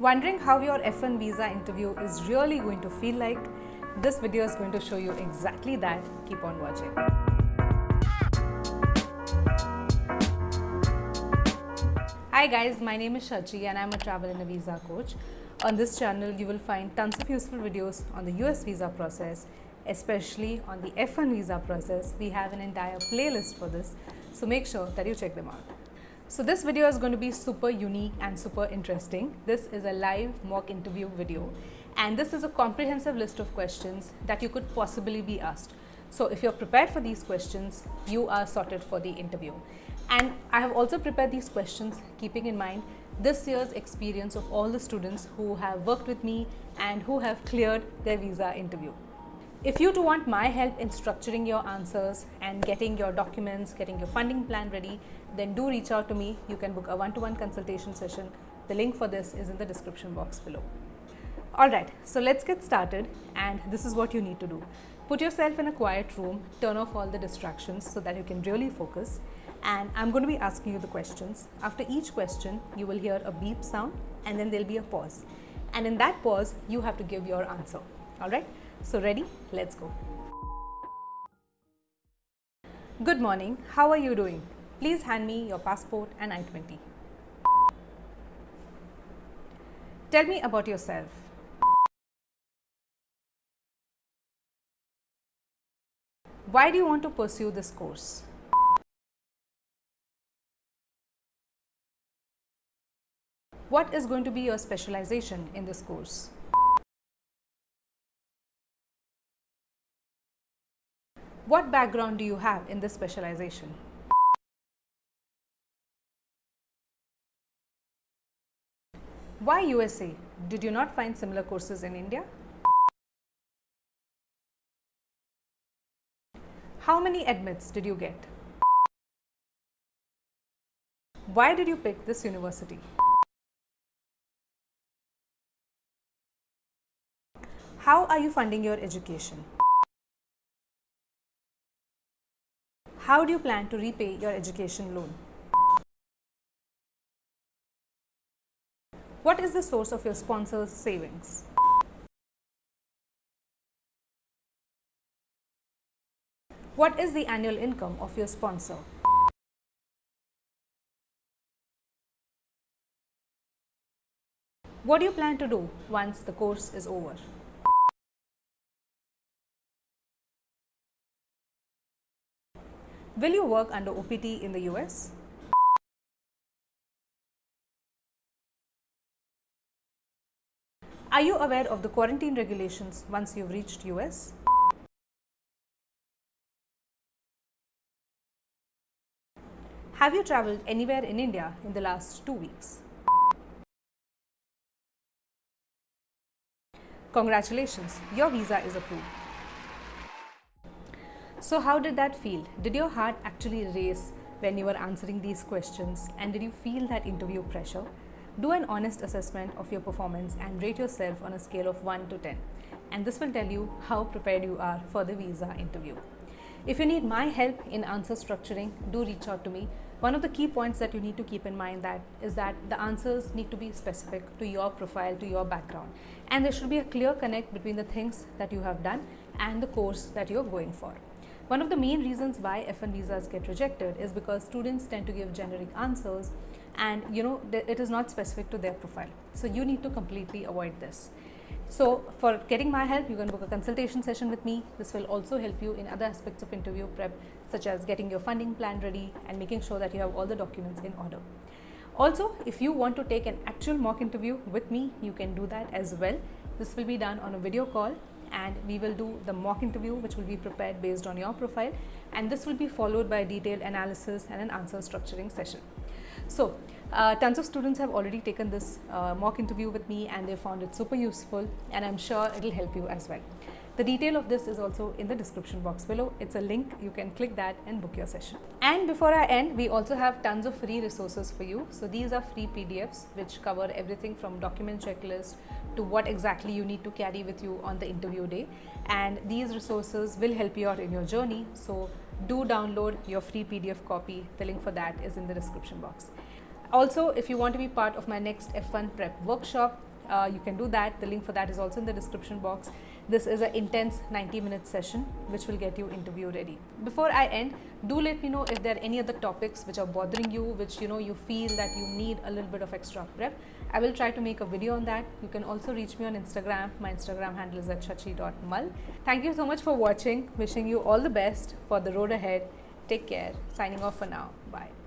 Wondering how your F1 visa interview is really going to feel like? This video is going to show you exactly that. Keep on watching. Hi guys, my name is Shachi and I'm a travel and a visa coach. On this channel, you will find tons of useful videos on the US visa process, especially on the F1 visa process. We have an entire playlist for this, so make sure that you check them out. So this video is going to be super unique and super interesting. This is a live mock interview video and this is a comprehensive list of questions that you could possibly be asked. So if you're prepared for these questions, you are sorted for the interview. And I have also prepared these questions keeping in mind this year's experience of all the students who have worked with me and who have cleared their visa interview. If you do want my help in structuring your answers and getting your documents, getting your funding plan ready, then do reach out to me. You can book a one-to-one -one consultation session. The link for this is in the description box below. Alright, so let's get started and this is what you need to do. Put yourself in a quiet room, turn off all the distractions so that you can really focus and I'm going to be asking you the questions. After each question, you will hear a beep sound and then there'll be a pause. And in that pause, you have to give your answer. Alright, so ready? Let's go. Good morning, how are you doing? Please hand me your passport and I-20. Tell me about yourself. Why do you want to pursue this course? What is going to be your specialization in this course? What background do you have in this specialization? Why USA? Did you not find similar courses in India? How many admits did you get? Why did you pick this university? How are you funding your education? How do you plan to repay your education loan? What is the source of your sponsor's savings? What is the annual income of your sponsor? What do you plan to do once the course is over? Will you work under OPT in the US? Are you aware of the quarantine regulations once you've reached US? Have you traveled anywhere in India in the last two weeks? Congratulations, your visa is approved. So how did that feel? Did your heart actually race when you were answering these questions and did you feel that interview pressure? Do an honest assessment of your performance and rate yourself on a scale of 1 to 10 and this will tell you how prepared you are for the visa interview. If you need my help in answer structuring, do reach out to me. One of the key points that you need to keep in mind that is that the answers need to be specific to your profile, to your background. And there should be a clear connect between the things that you have done and the course that you're going for. One of the main reasons why F1 visas get rejected is because students tend to give generic answers and you know it is not specific to their profile. So you need to completely avoid this. So for getting my help, you can book a consultation session with me. This will also help you in other aspects of interview prep such as getting your funding plan ready and making sure that you have all the documents in order. Also, if you want to take an actual mock interview with me, you can do that as well. This will be done on a video call and we will do the mock interview which will be prepared based on your profile and this will be followed by a detailed analysis and an answer structuring session. So, uh, tons of students have already taken this uh, mock interview with me and they found it super useful and I'm sure it will help you as well. The detail of this is also in the description box below. It's a link, you can click that and book your session. And before I end, we also have tons of free resources for you. So these are free PDFs which cover everything from document checklist to what exactly you need to carry with you on the interview day. And these resources will help you out in your journey. So do download your free PDF copy. The link for that is in the description box. Also, if you want to be part of my next F1 prep workshop, uh, you can do that. The link for that is also in the description box. This is an intense 90 minute session which will get you interview ready. Before I end, do let me know if there are any other topics which are bothering you, which you know you feel that you need a little bit of extra prep. I will try to make a video on that. You can also reach me on Instagram. My Instagram handle is at shachi.mal. Thank you so much for watching. Wishing you all the best for the road ahead. Take care. Signing off for now. Bye.